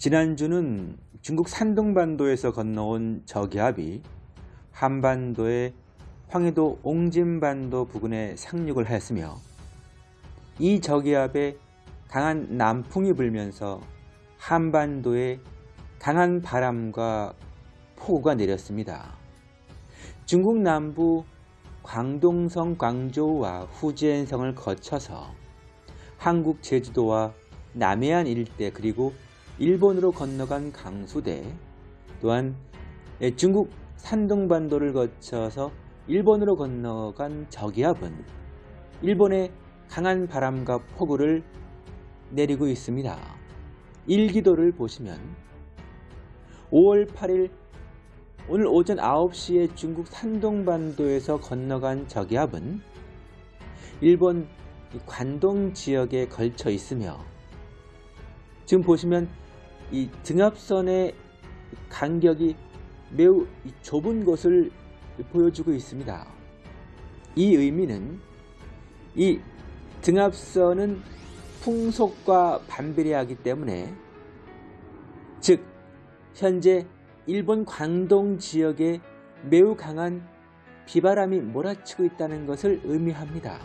지난주는 중국 산둥반도에서 건너온 저기압이 한반도의 황해도 옹진반도 부근에 상륙을 하였으며 이 저기압에 강한 남풍이 불면서 한반도에 강한 바람과 폭우가 내렸습니다. 중국 남부 광동성 광저우와 후젠성을 거쳐서 한국 제주도와 남해안 일대 그리고 일본으로 건너간 강수대 또한 중국 산둥반도를 거쳐서 일본으로 건너간 저기압은 일본의 강한 바람과 폭우를 내리고 있습니다. 일기도를 보시면 5월 8일 오늘 오전 9시에 중국 산둥반도에서 건너간 저기압은 일본 관동 지역에 걸쳐 있으며 지금 보시면 이 등압선의 간격이 매우 좁은 것을 보여주고 있습니다. 이 의미는 이 등압선은 풍속과 반비례하기 때문에 즉 현재 일본 광동 지역에 매우 강한 비바람이 몰아치고 있다는 것을 의미합니다.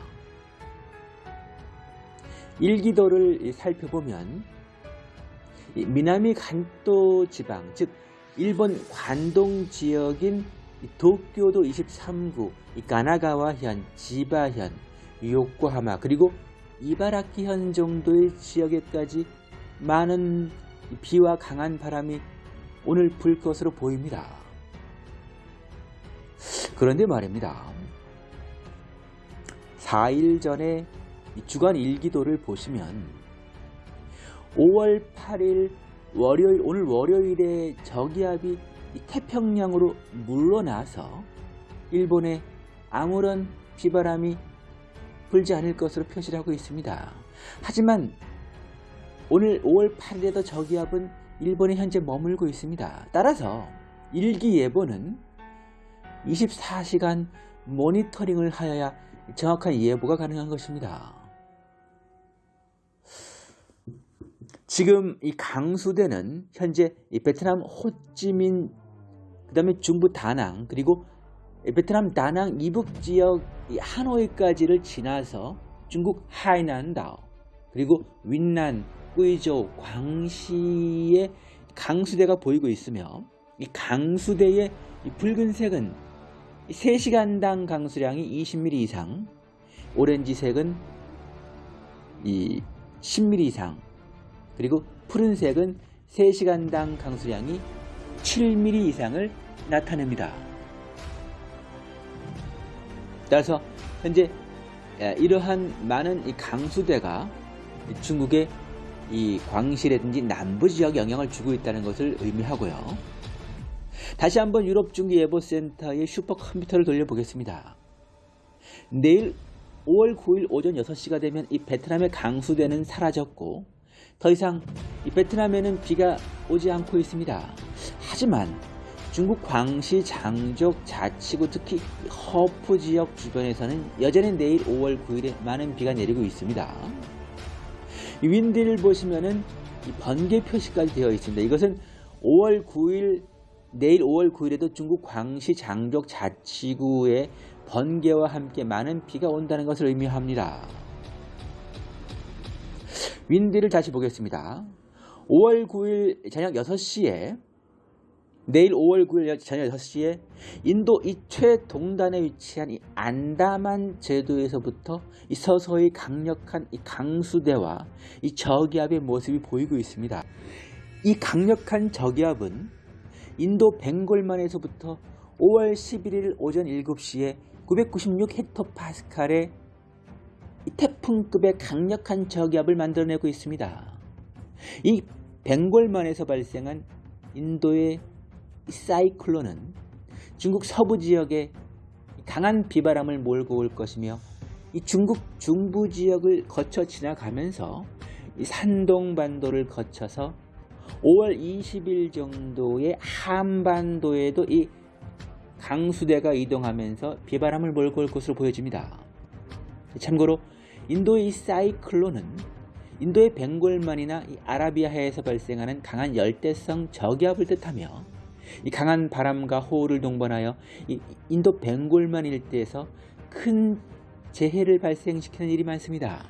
일기도를 살펴보면 미나미 간도 지방 즉 일본 관동 지역인 도쿄도 23구, 가나가와현, 지바현, 요코하마 그리고 이바라키현 정도의 지역에까지 많은 비와 강한 바람이 오늘 불 것으로 보입니다. 그런데 말입니다. 4일 전에 주간 일기도를 보시면 5월 8일 월요일 오늘 월요일에 저기압이 태평양으로 물러나서 일본에 아무런 비바람이 불지 않을 것으로 표시를 하고 있습니다. 하지만 오늘 5월 8일에도 저기압은 일본에 현재 머물고 있습니다. 따라서 일기예보는 24시간 모니터링을 하여야 정확한 예보가 가능한 것입니다. 지금 이 강수대는 현재 이 베트남 호찌민 그 다음에 중부 다낭 그리고 베트남 다낭 이북 지역 하노이까지를 지나서 중국 하이난다오 그리고 윈난, 꾸이조, 광시의 강수대가 보이고 있으며 이 강수대의 이 붉은색은 3시간당 강수량이 20mm 이상 오렌지색은 이 10mm 이상 그리고 푸른색은 3시간당 강수량이 7mm 이상을 나타냅니다. 따라서 현재 이러한 많은 이 강수대가 중국의 이 광시라든지 남부 지역 영향을 주고 있다는 것을 의미하고요. 다시 한번 유럽 중기예보센터의 슈퍼컴퓨터를 돌려보겠습니다. 내일 5월 9일 오전 6시가 되면 이 베트남의 강수대는 사라졌고 더 이상 이 베트남에는 비가 오지 않고 있습니다. 하지만 중국 광시 장족 자치구 특히 허프 지역 주변에서는 여전히 내일 5월 9일에 많은 비가 내리고 있습니다. 이 윈디를 보시면은 이 번개 표시까지 되어 있습니다. 이것은 5월 9일 내일 5월 9일에도 중국 광시 장족 자치구에 번개와 함께 많은 비가 온다는 것을 의미합니다. 윈디를 다시 보겠습니다. 5월 9일 저녁 6시에 내일 5월 9일 저녁 6시에 인도 이 최동단에 위치한 이 안다만 제도에서부터 이 서서히 강력한 이 강수대와 이 저기압의 모습이 보이고 있습니다. 이 강력한 저기압은 인도 벵골만에서부터 5월 11일 오전 7시에 996 헥토파스칼의 태풍급의 강력한 저기압을 만들어내고 있습니다. 이 벵골만에서 발생한 인도의 사이클론은 중국 서부 지역에 강한 비바람을 몰고 올 것이며 이 중국 중부 지역을 거쳐 지나가면서 산동반도를 거쳐서 5월 20일 정도의 한반도에도 이 강수대가 이동하면서 비바람을 몰고 올 것으로 보여집니다. 참고로 인도의 이 사이클론은 인도의 벵골만이나 이 아라비아해에서 발생하는 강한 열대성 저기압을 뜻하며 이 강한 바람과 호우를 동반하여 이 인도 벵골만 일대에서 큰 재해를 발생시키는 일이 많습니다.